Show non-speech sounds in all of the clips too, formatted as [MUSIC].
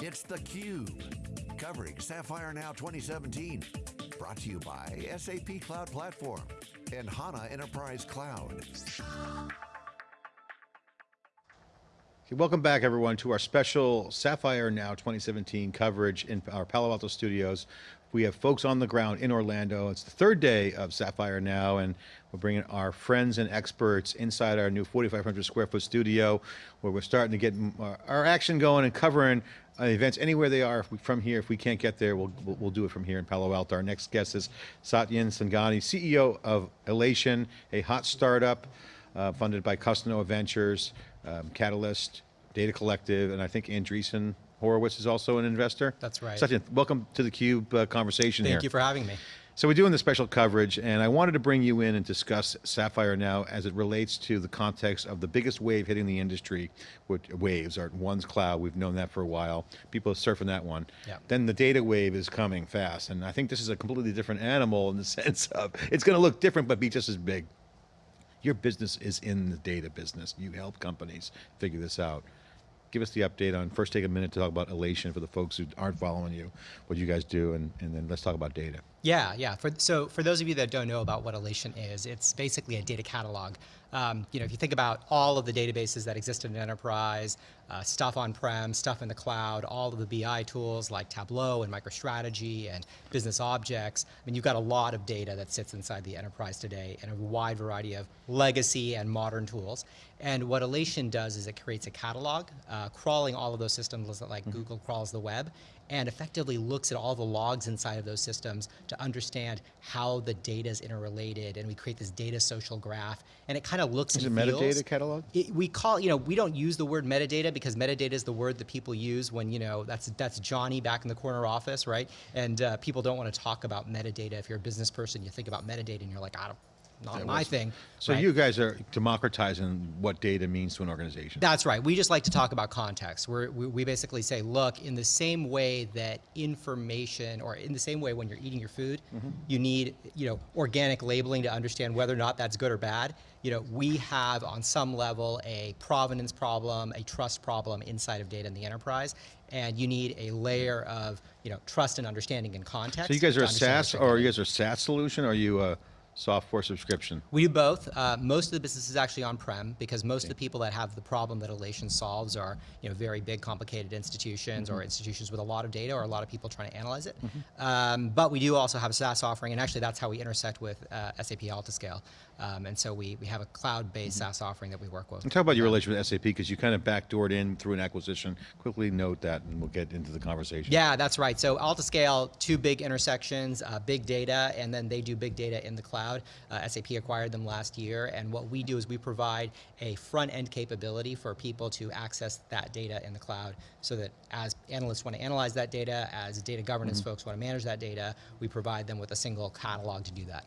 It's theCUBE, covering Sapphire Now 2017. Brought to you by SAP Cloud Platform and HANA Enterprise Cloud. Welcome back everyone to our special Sapphire Now 2017 coverage in our Palo Alto studios. We have folks on the ground in Orlando. It's the third day of Sapphire Now and we're bringing our friends and experts inside our new 4,500 square foot studio where we're starting to get our action going and covering uh, events anywhere they are we, from here. If we can't get there, we'll, we'll, we'll, do it from here in Palo Alto. Our next guest is Satyen Sangani, CEO of Alation, a hot startup uh, funded by Costanoa Ventures, um, Catalyst, Data Collective, and I think Andreessen Horowitz is also an investor. That's right. Satyen, welcome to the Cube uh, conversation Thank here. Thank you for having me. So we're doing the special coverage and I wanted to bring you in and discuss Sapphire now as it relates to the context of the biggest wave hitting the industry, which waves are one's cloud, we've known that for a while. People are surfing that one. Yeah. Then the data wave is coming fast and I think this is a completely different animal in the [LAUGHS] sense of, it's going to look different but be just as big. Your business is in the data business. You help companies figure this out give us the update on, first take a minute to talk about Alation for the folks who aren't following you, what you guys do, and, and then let's talk about data. Yeah, yeah. For, so for those of you that don't know about what Alation is, it's basically a data catalog. Um, you know, if you think about all of the databases that exist in an enterprise, uh, stuff on-prem, stuff in the cloud, all of the BI tools like Tableau and MicroStrategy and Business Objects, I mean, you've got a lot of data that sits inside the enterprise today and a wide variety of legacy and modern tools. And what Alation does is it creates a catalog, uh, crawling all of those systems like mm -hmm. Google crawls the web, and effectively looks at all the logs inside of those systems to understand how the data is interrelated and we create this data social graph and it kind of looks is and it feels, metadata catalog? It, we call, you know, we don't use the word metadata because metadata is the word that people use when, you know, that's that's Johnny back in the corner office, right? And uh, people don't want to talk about metadata. If you're a business person, you think about metadata and you're like, I don't, not my thing. So right? you guys are democratizing what data means to an organization. That's right. We just like to talk about context. We're, we, we basically say, look, in the same way that information, or in the same way when you're eating your food, mm -hmm. you need you know organic labeling to understand whether or not that's good or bad. You know, we have on some level a provenance problem, a trust problem inside of data in the enterprise, and you need a layer of you know trust and understanding and context. So you guys are a SaaS, or you guys are a SaaS solution, or are you a software subscription? We do both. Uh, most of the business is actually on-prem because most okay. of the people that have the problem that Alation solves are you know, very big, complicated institutions mm -hmm. or institutions with a lot of data or a lot of people trying to analyze it. Mm -hmm. um, but we do also have a SaaS offering, and actually that's how we intersect with uh, SAP Altiscale. Um, and so we, we have a cloud-based mm -hmm. SaaS offering that we work with. And talk about your relationship with SAP, because you kind of backdoored in through an acquisition. Quickly note that, and we'll get into the conversation. Yeah, that's right. So Altiscale, two big intersections, uh, big data, and then they do big data in the cloud. Uh, SAP acquired them last year, and what we do is we provide a front-end capability for people to access that data in the cloud, so that as analysts want to analyze that data, as data governance mm -hmm. folks want to manage that data, we provide them with a single catalog to do that.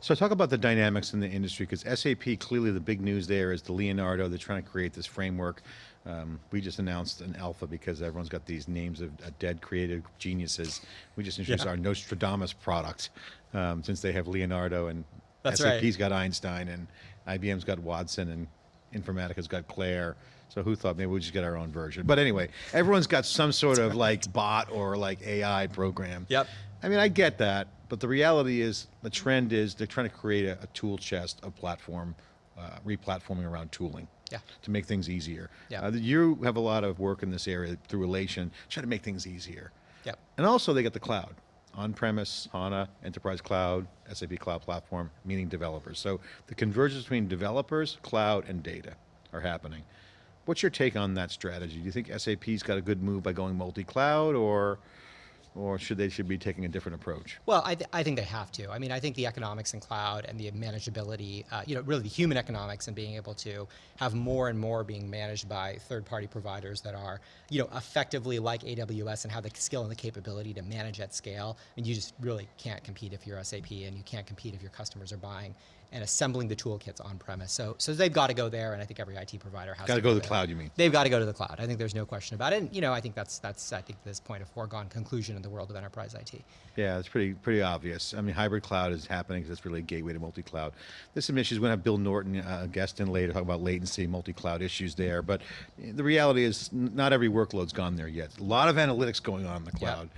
So talk about the dynamics in the industry, because SAP, clearly the big news there is the Leonardo, they're trying to create this framework. Um, we just announced an alpha because everyone's got these names of uh, dead creative geniuses. We just introduced yeah. our Nostradamus product, um, since they have Leonardo and That's SAP's right. got Einstein and IBM's got Watson and Informatica's got Claire. So who thought maybe we just get our own version? But anyway, everyone's got some sort of like bot or like AI program. Yep. I mean, I get that, but the reality is, the trend is they're trying to create a, a tool chest of platform, uh, replatforming around tooling. Yeah. To make things easier. Yeah. Uh, you have a lot of work in this area through Alation, trying to make things easier. Yeah. And also they get the cloud. On-premise, HANA, Enterprise Cloud, SAP Cloud Platform, meaning developers. So the convergence between developers, cloud, and data are happening. What's your take on that strategy? Do you think SAP's got a good move by going multi-cloud or or should they should be taking a different approach? Well, I, th I think they have to. I mean, I think the economics in cloud and the manageability, uh, you know, really the human economics and being able to have more and more being managed by third-party providers that are, you know, effectively like AWS and have the skill and the capability to manage at scale. I mean, you just really can't compete if you're SAP and you can't compete if your customers are buying and assembling the toolkits on premise. So, so they've got to go there, and I think every IT provider has Got to go to the cloud, you mean? They've got to go to the cloud. I think there's no question about it. And you know, I think that's that's I think this point a foregone conclusion in the world of enterprise IT. Yeah, it's pretty pretty obvious. I mean, hybrid cloud is happening because it's really a gateway to multi-cloud. There's some issues. We're going to have Bill Norton, uh, guest in later, talk about latency, multi-cloud issues there. But the reality is, not every workload's gone there yet. A lot of analytics going on in the cloud.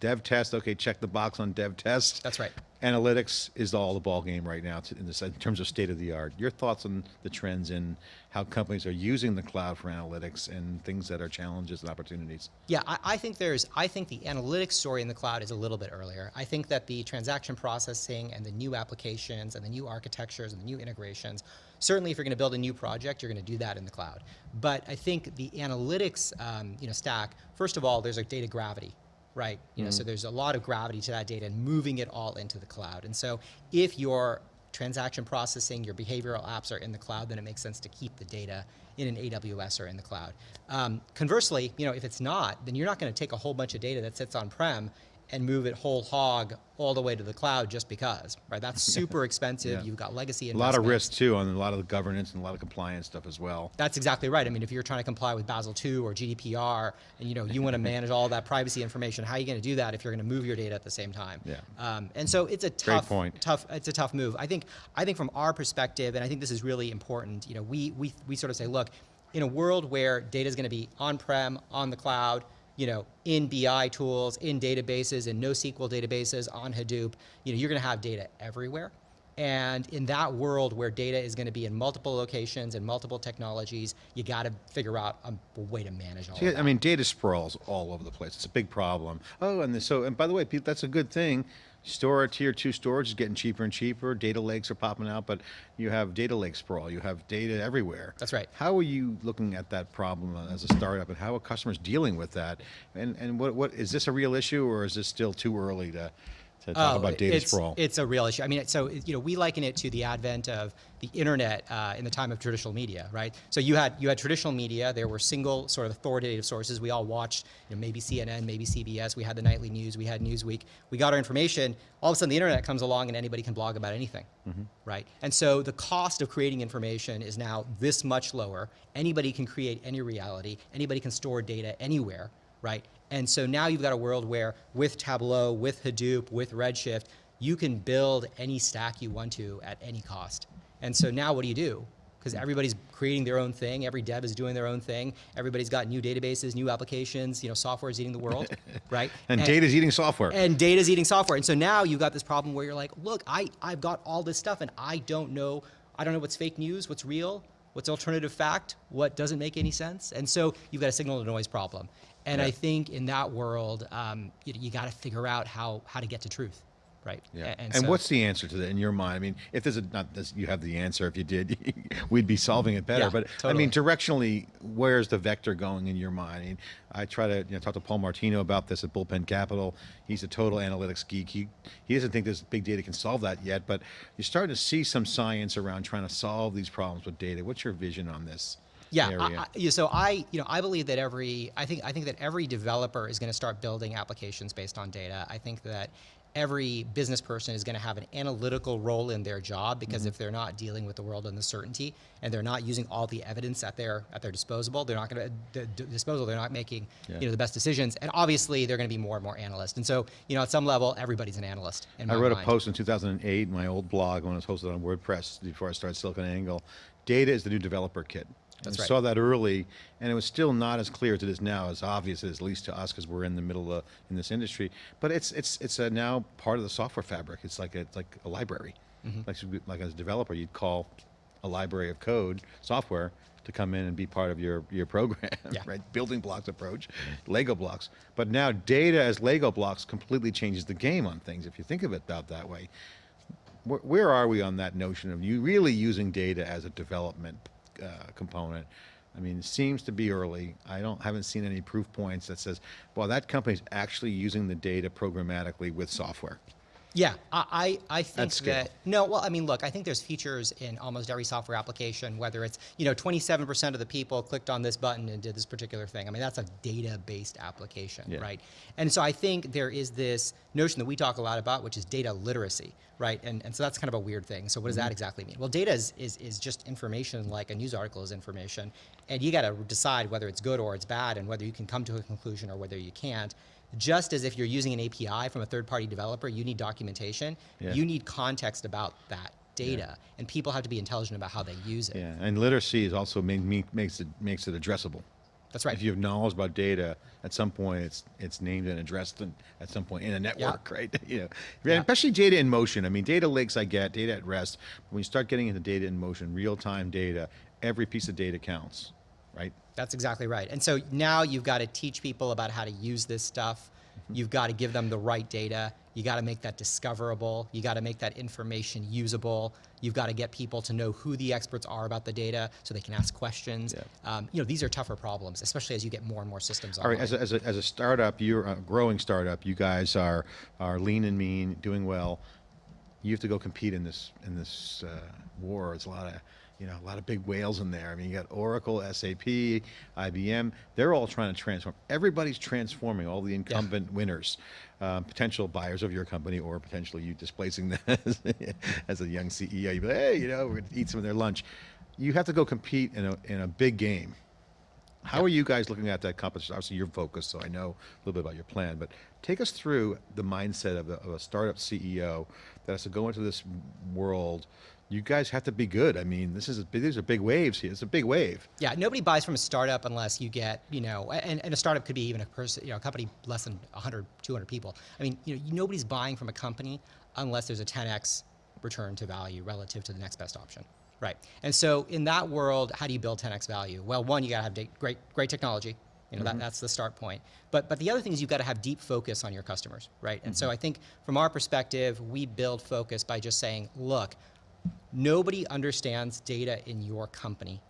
Dev test, okay, check the box on dev test. That's right. Analytics is all the ball game right now in, this, in terms of state of the art. Your thoughts on the trends in how companies are using the cloud for analytics and things that are challenges and opportunities? Yeah, I, I think there's, I think the analytics story in the cloud is a little bit earlier. I think that the transaction processing and the new applications and the new architectures and the new integrations, certainly if you're going to build a new project, you're going to do that in the cloud. But I think the analytics, um, you know, stack, first of all, there's a data gravity, right? You know, so there's a lot of gravity to that data and moving it all into the cloud. And so if your transaction processing, your behavioral apps are in the cloud, then it makes sense to keep the data in an AWS or in the cloud. Um, conversely, you know, if it's not, then you're not going to take a whole bunch of data that sits on-prem and move it whole hog all the way to the cloud just because, right? That's [LAUGHS] super expensive. Yeah. You've got legacy A lot of risk too on a lot of the governance and a lot of compliance stuff as well. That's exactly right. I mean, if you're trying to comply with Basel II or GDPR, and you know you want to [LAUGHS] manage all that privacy information, how are you going to do that if you're going to move your data at the same time? Yeah. Um, and so it's a Great tough, point. tough. It's a tough move. I think. I think from our perspective, and I think this is really important. You know, we we we sort of say, look, in a world where data is going to be on-prem, on the cloud, you know, in BI tools, in databases, in NoSQL databases, on Hadoop, you know, you're going to have data everywhere. And in that world where data is going to be in multiple locations and multiple technologies, you got to figure out a, way to manage all See. I mean, data sprawls all over the place. It's a big problem. Oh, and so, and by the way, Pete, that's a good thing. Store tier two storage is getting cheaper and cheaper. Data lakes are popping out, but you have data lake sprawl. You have data everywhere. That's right. How are you looking at that problem as a startup, and how are customers dealing with that? And and what what is this a real issue, or is this still too early to to talk about data Oh, it's, sprawl? It's a real issue. I mean, so you know, we liken it to the advent of the internet uh, in the time of traditional media, right? So you had you had traditional media. There were single sort of authoritative sources. We all watched, you know, maybe CNN, maybe CBS. We had the nightly news. We had Newsweek. We got our information. All of a sudden, the internet comes along, and anybody can blog about anything, Mm-hmm. right? And so the cost of creating information is now this much lower. Anybody can create any reality. Anybody can store data anywhere right? And so now you've got a world where with Tableau, with Hadoop, with Redshift, you can build any stack you want to at any cost. And so now what do you do? Because everybody's creating their own thing, every dev is doing their own thing, everybody's got new databases, new applications, you know, software is eating the world, [LAUGHS] right? and data's eating software. and data's eating software. And so now you've got this problem where you're like, look, I, I've got all this stuff and I don't know, I don't know what's fake news, what's real, what's alternative fact, what doesn't make any sense. And so you've got a signal to noise problem. And Yeah. I think in that world, um, you, you got to figure out how, how to get to truth, right? Yeah. A- And, so- what's the answer to that in your mind? I mean, if there's a, not this, you have the answer. If you did, [LAUGHS] we'd be solving it better. Yeah, but I mean, directionally, where's the vector going in your mind? I mean, I try to you know, talk to Paul Martino about this at Bullpen Capital. He's a total analytics geek. He, he doesn't think this big data can solve that yet, but you're starting to see some science around trying to solve these problems with data. What's your vision on this? Yeah, I. I, yeah, so I, you know, I believe that every, I think, I think that every developer is going to start building applications based on data. I think that every business person is going to have an analytical role in their job because Mm-hmm. if they're not dealing with the world and the certainty, and they're not using all the evidence at their at their disposal, they're not going to disposal. They're not making, Yeah. you know, the best decisions. And obviously, they're going to be more and more analysts. And so, you know, at some level, everybody's an analyst. In I wrote a post in 2008 in my old blog when it was hosted on WordPress before I started SiliconANGLE. Data is the new developer kit. That's I right. saw that early, and it was still not as clear as it is now, as obvious as at least to us because we're in the middle of in this industry. But it's it's it's a now part of the software fabric. It's like a, it's like a library. Mm-hmm. Like like as a developer, you'd call a library of code software to come in and be part of your your program, [LAUGHS] Yeah. right? Building blocks approach, Lego blocks. But now data as Lego blocks completely changes the game on things. If you think of it about that way, where, where are we on that notion of you really using data as a development uh, component? I mean, it seems to be early. I don't haven't seen any proof points that says, well, that company's actually using the data programmatically with software. Yeah, I, I I think that no. Well, I mean, look, I think there's features in almost every software application. Whether it's you know 27% of the people clicked on this button and did this particular thing. I mean, that's a data-based application, Yeah. right? And so I think there is this notion that we talk a lot about, which is data literacy, right? And and so that's kind of a weird thing. So what does Mm-hmm. that exactly mean? Well, data is, is is just information, like a news article is information, and you got to decide whether it's good or it's bad, and whether you can come to a conclusion or whether you can't. Just as if you're using an API from a third-party developer, you need documentation. Yeah. You need context about that data, and people have to be intelligent about how they use it. Yeah, and literacy is also make, me- makes it makes it addressable. That's right. If you have knowledge about data, at some point it's it's named and addressed in, at some point in a network, [LAUGHS] right? you know, Yeah. especially data in motion. I mean, data lakes I get, data at rest. When you start getting into data in motion, real time data, every piece of data counts, right? That's exactly right. And so now you've got to teach people about how to use this stuff. You've got to give them the right data. You got to make that discoverable. You got to make that information usable. You've got to get people to know who the experts are about the data so they can ask questions. Yeah. Um, you know, these are tougher problems, especially as you get more and more systems All online. right, as a, as a, as a startup, you're a growing startup. You guys are are lean and mean, doing well. You have to go compete in this in this uh, war. It's a lot of you know a lot of big whales in there. I mean, you got Oracle, SAP, IBM. They're all trying to transform. Everybody's transforming. All the incumbent winners, um, potential buyers of your company, or potentially you displacing them [LAUGHS] as, as a young CEO. You be like, hey, you know, we're going to eat some of their lunch. You have to go compete in a in a big game. How are you guys looking at that competition? Obviously, you're focused, so I know a little bit about your plan. But take us through the mindset of, a- of a startup CEO that has to go into this world. You guys have to be good. I mean, this is a, big- these are big waves here. It's a big wave. Yeah, nobody buys from a startup unless you get, you know, and, and a startup could be even a person, you know, a company less than 100, 200 people. I mean, you know, nobody's buying from a company unless there's a 10x return to value relative to the next best option. Right. And so in that world, how do you build 10x value? Well, one, you got to have great, great technology. You know, that, mm-hmm. that's the start point. But, but the other thing is you've got to have deep focus on your customers, right? And so mm-hmm. I think from our perspective, we build focus by just saying, look, nobody understands data in your company.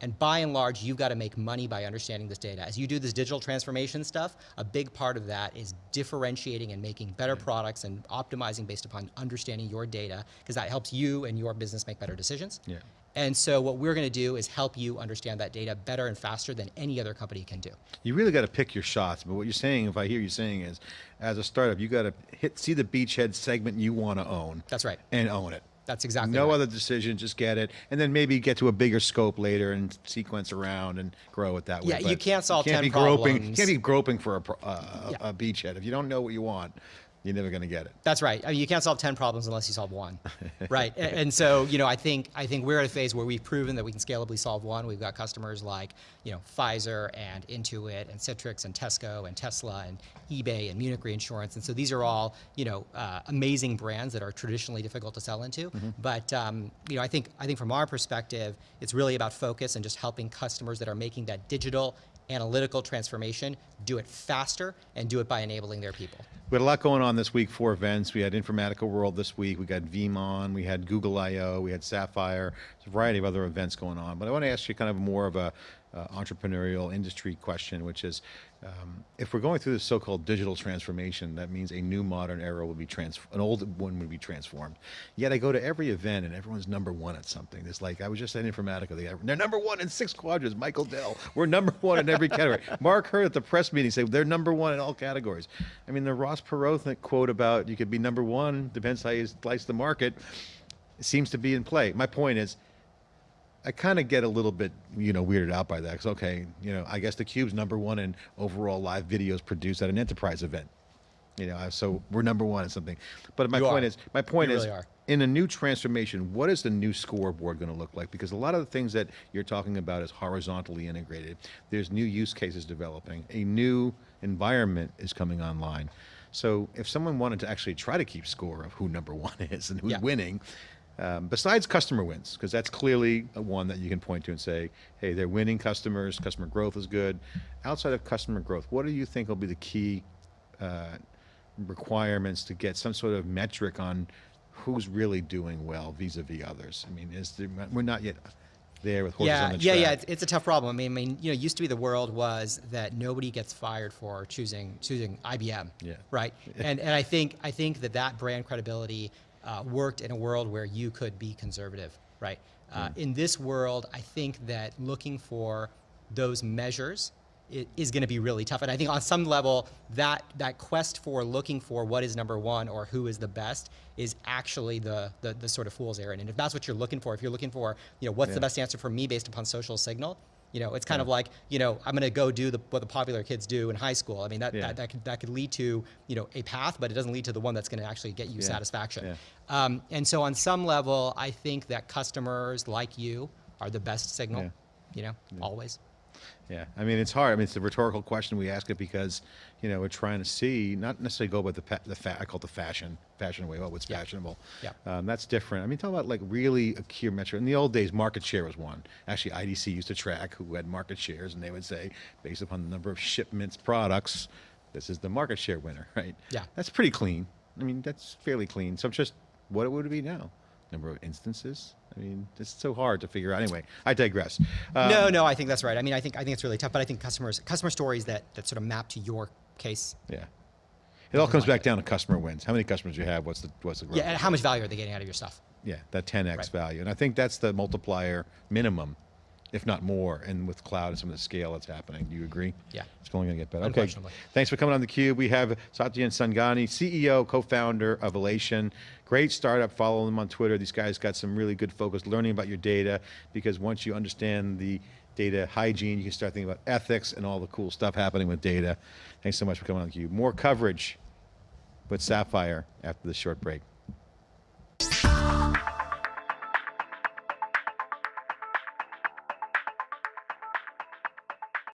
And by and large, you've got to make money by understanding this data. As you do this digital transformation stuff, a big part of that is differentiating and making better mm-hmm. products and optimizing based upon understanding your data, because that helps you and your business make better decisions. Yeah. And so what we're going to do is help you understand that data better and faster than any other company can do. You really got to pick your shots. But what you're saying, if I hear you saying, is as a startup, you got to hit see the beachhead segment you want to own. That's right. And own it. That's exactly No right. other decision, just get it, and then maybe get to a bigger scope later and sequence around and grow it that way. Yeah, you can't solve can't 10 be groping. You can't be groping for a, uh, Yeah. a beachhead. If you don't know what you want, you're never going to get it. That's right. I mean, you can't solve 10 problems unless you solve one. [LAUGHS] right. And, so, you know, I think I think we're at a phase where we've proven that we can scalably solve one. We've got customers like, you know, Pfizer and Intuit and Citrix and Tesco and Tesla and eBay and Munich Reinsurance. And so these are all, you know, uh, amazing brands that are traditionally difficult to sell into. But um, you know, I think I think from our perspective, it's really about focus and just helping customers that are making that digital analytical transformation do it faster and do it by enabling their people. We had a lot going on this week, four events. We had Informatica World this week. We got VMon. We had Google I/O. We had Sapphire. A variety of other events going on. But I want to ask you kind of more of a uh, entrepreneurial industry question, which is, um, if we're going through this so-called digital transformation, that means a new modern era will be trans, an old one would be transformed. Yet I go to every event and everyone's number one at something. It's like I was just at Informatica. They, they're number one in six quadrants. Michael Dell. We're number one in every category. [LAUGHS] Mark Hurd at the press meeting say they're number one in all categories. I mean, the Ross Perot quote about you could be number one depends how you slice the market seems to be in play. My point is, I kind of get a little bit, you know, weirded out by that. Because okay, you know, I guess the Cube's number one in overall live videos produced at an enterprise event. You know, so we're number one in something. But my You point are. is, my point You is, really in a new transformation, what is the new scoreboard going to look like? Because a lot of the things that you're talking about is horizontally integrated. There's new use cases developing. A new environment is coming online. So if someone wanted to actually try to keep score of who number one [LAUGHS] is and who's Yeah. winning, um, besides customer wins, because that's clearly one that you can point to and say, hey, they're winning customers, customer growth is good. Outside of customer growth, what do you think will be the key uh, requirements to get some sort of metric on who's really doing well vis-a-vis others? I mean, is there, we're not yet there with horses yeah, on the track. yeah, yeah. It's, it's a tough problem. I mean, I mean, you know, used to be the world was that nobody gets fired for choosing choosing IBM. Yeah. Right. [LAUGHS] and and I think I think that that brand credibility uh, worked in a world where you could be conservative. Right. Uh, In this world, I think that looking for those measures i- is going to be really tough. And I think on some level, that that quest for looking for what is number one or who is the best is actually the the, the sort of fool's errand. And if that's what you're looking for, if you're looking for, you know, what's Yeah. the best answer for me based upon social signal, you know, it's kind of like, you know, I'm going to go do the, what the popular kids do in high school. I mean, that, Yeah. that, that, could, that could lead to, you know, a path, but it doesn't lead to the one that's going to actually get you Yeah. satisfaction. Yeah. Um, and so on some level, I think that customers like you are the best signal, Yeah. you know, always. Yeah, I mean, it's hard. I mean, it's a rhetorical question. We ask it because, you know, we're trying to see, not necessarily go by the, the fa- I call it the fashion, fashion way, oh, what's Yeah. fashionable. Yeah. Um, that's different. I mean, talk about like really a key metric. In the old days, market share was one. Actually, IDC used to track who had market shares, and they would say, based upon the number of shipments, products, this is the market share winner, [LAUGHS] right? Yeah. That's pretty clean. I mean, that's fairly clean. So just, what would it be now? Number of instances? I mean, it's so hard to figure out. Anyway, I digress. Um, no, no, I think that's right. I mean, I think I think it's really tough, but I think customers customer stories that that sort of map to your case. Yeah. It all comes back down to customer wins. How many customers you have? What's the what's the growth? Yeah, and how much value are they getting out of your stuff? Yeah, that 10x Right. value, and I think that's the multiplier minimum, if not more. And with cloud and some of the scale that's happening, do you agree? Yeah. it's only going to get better. Okay, thanks for coming on the cube. We have Satya Sangani, CEO, co-founder of Alation. Great startup. Follow them on Twitter. These guys got some really good focus learning about your data because once you understand the data hygiene, you can start thinking about ethics and all the cool stuff happening with data. Thanks so much for coming on the cube. More coverage with Sapphire after this short break.